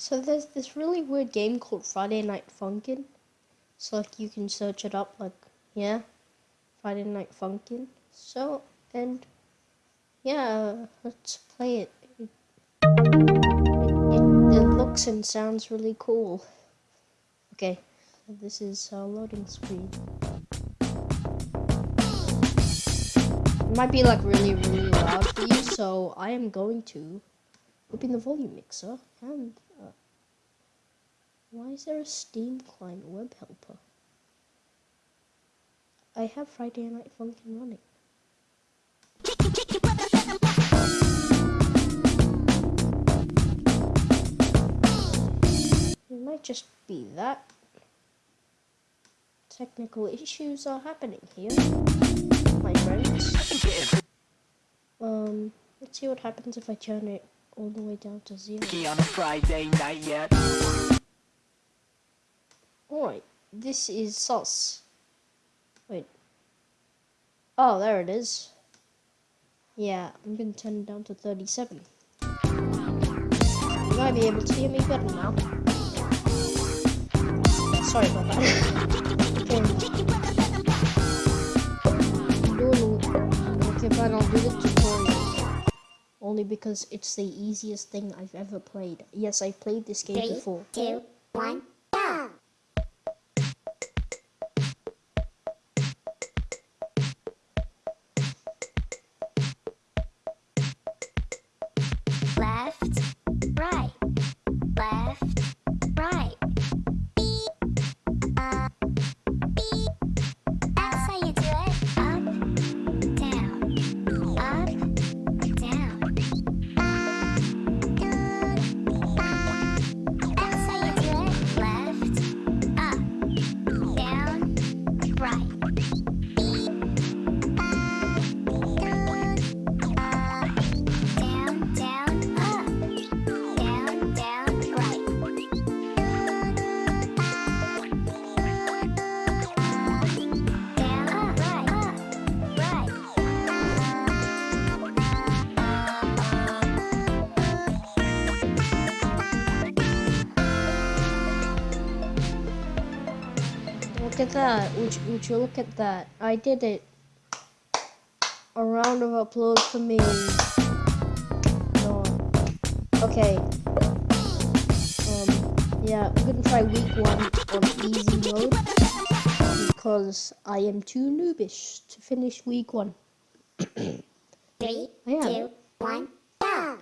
So there's this really weird game called Friday Night Funkin'. So like you can search it up like yeah, Friday Night Funkin'. So and yeah, let's play it. It, it, it looks and sounds really cool. Okay, this is a loading screen. It might be like really really loud for you, so I am going to open the volume mixer and uh, why is there a Steam client web helper? I have Friday Night Funkin' running. It might just be that. Technical issues are happening here, my friends. Um, let's see what happens if I turn it all the way down to zero. on a Friday night yet. Alright, this is sauce. Wait. Oh, there it is. Yeah, I'm gonna turn it down to 37. You might be able to hear me better now. Sorry about that. okay. Okay, fine, I'll do the tutorial. Only because it's the easiest thing I've ever played. Yes, I've played this game Three, before. two, one, at that. Would you, would you look at that? I did it. A round of applause for me. No. Okay. Um, yeah, I'm gonna try week one on easy mode because I am too noobish to finish week one. Three, Yeah. two, one, go!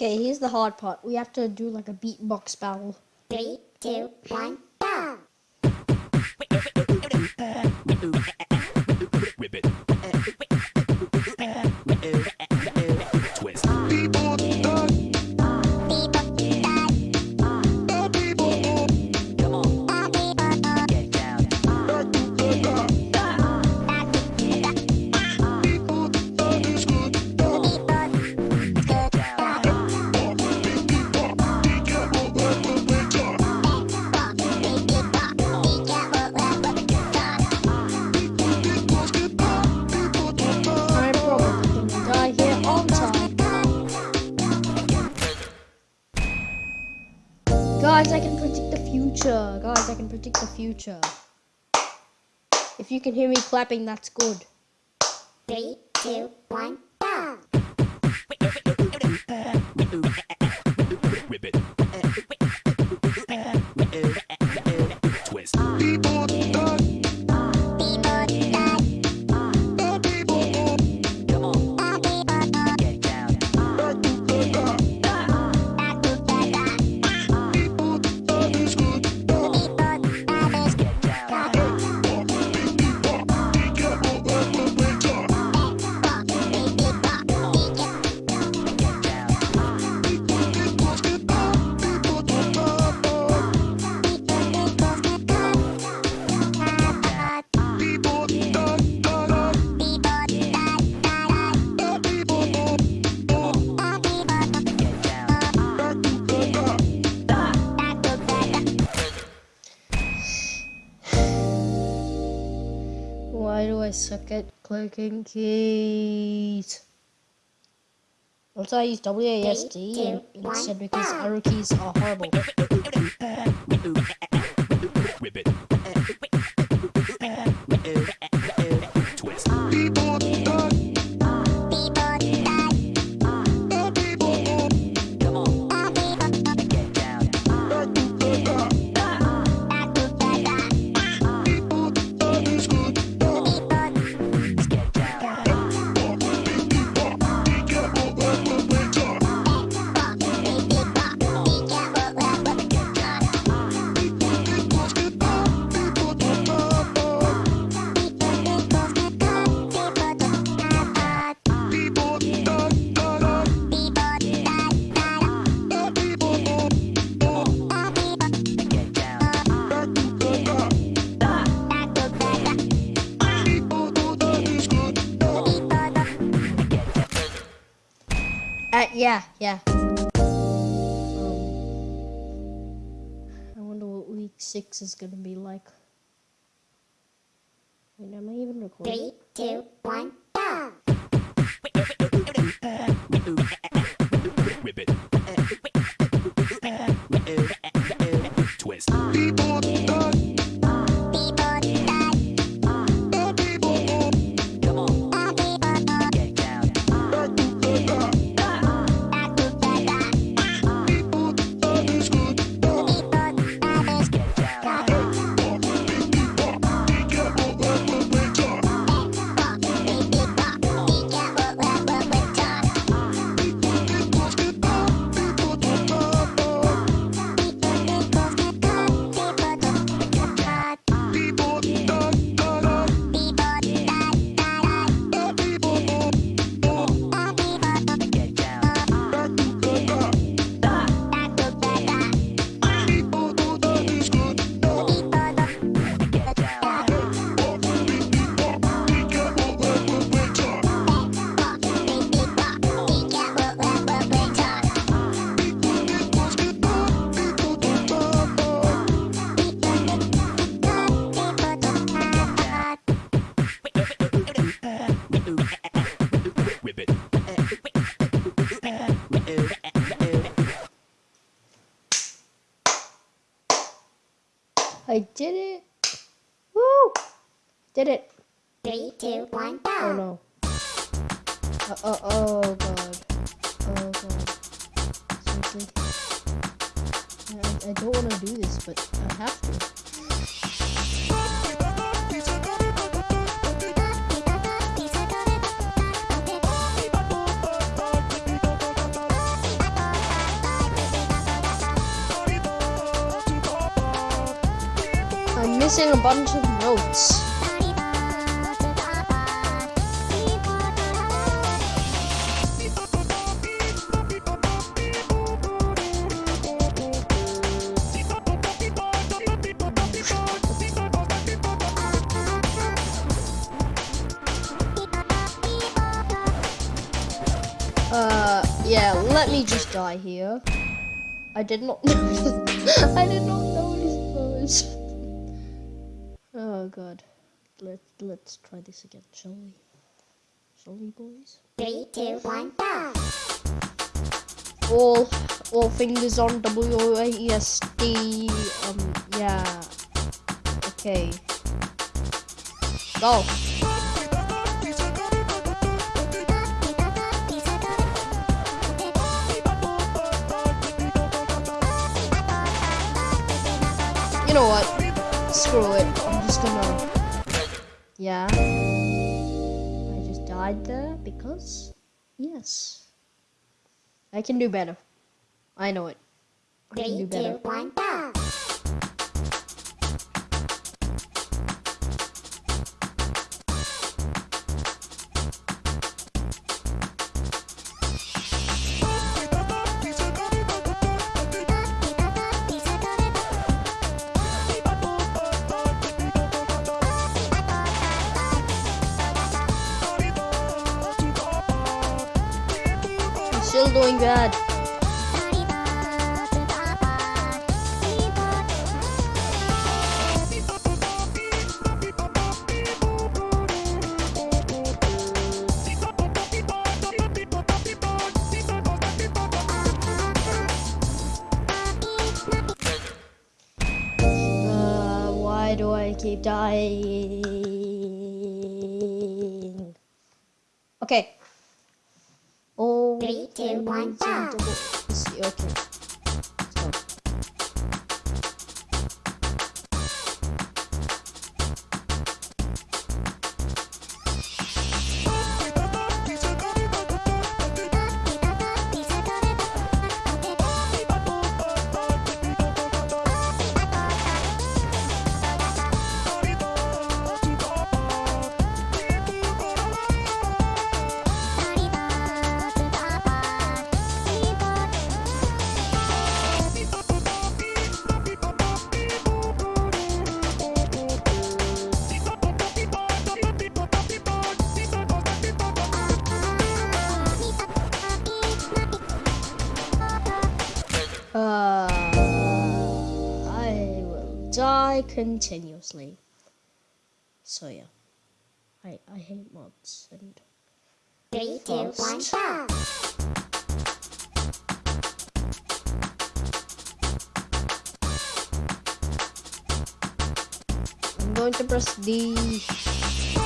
Okay, here's the hard part. We have to do like a beatbox battle. Three, two, one, go! Future. If you can hear me clapping, that's good. Three, two, one, go. Why do I suck at clicking keys? Also, I use WASD Three, two, instead because arrow keys are horrible. yeah, yeah. Um, I wonder what week six is gonna be like. Wait, am I even recording? Three, two, one, go. Oh no. Uh, oh, oh god. Oh god. Seriously? I, I don't want to do this, but I have to. I'm missing a bunch of notes. Die here. I did not notice. I did not notice those. Oh god. Let let's try this again, shall we? Shall we, boys? Three, two, one, go. all all fingers on W A E S D. Um, yeah. Okay. Go. You know what? Screw it. I'm just gonna. Yeah. I just died there because. Yes. I can do better. I know it. I can do better. two, one, still doing bad. Uh, why do I keep dying? Okay. Three, two, one, go. Okay. Die continuously. So yeah, I I hate mods and Three, two, one, go. I'm going to press D.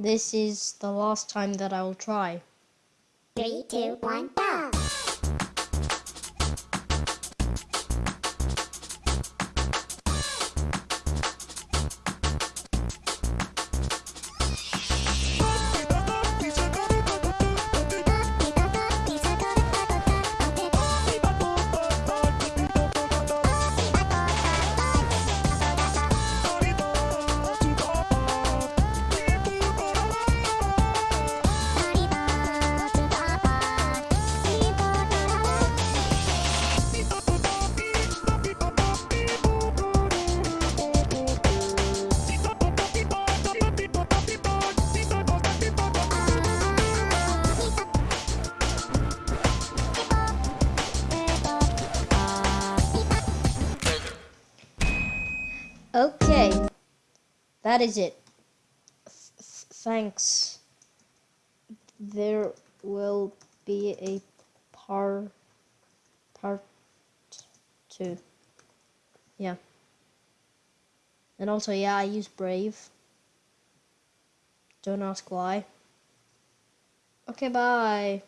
This is the last time that I will try. Three, two, one, go. That is it. Th- th- thanks. There will be a par part two. Yeah. And also, yeah, I use Brave. Don't ask why. Okay, bye.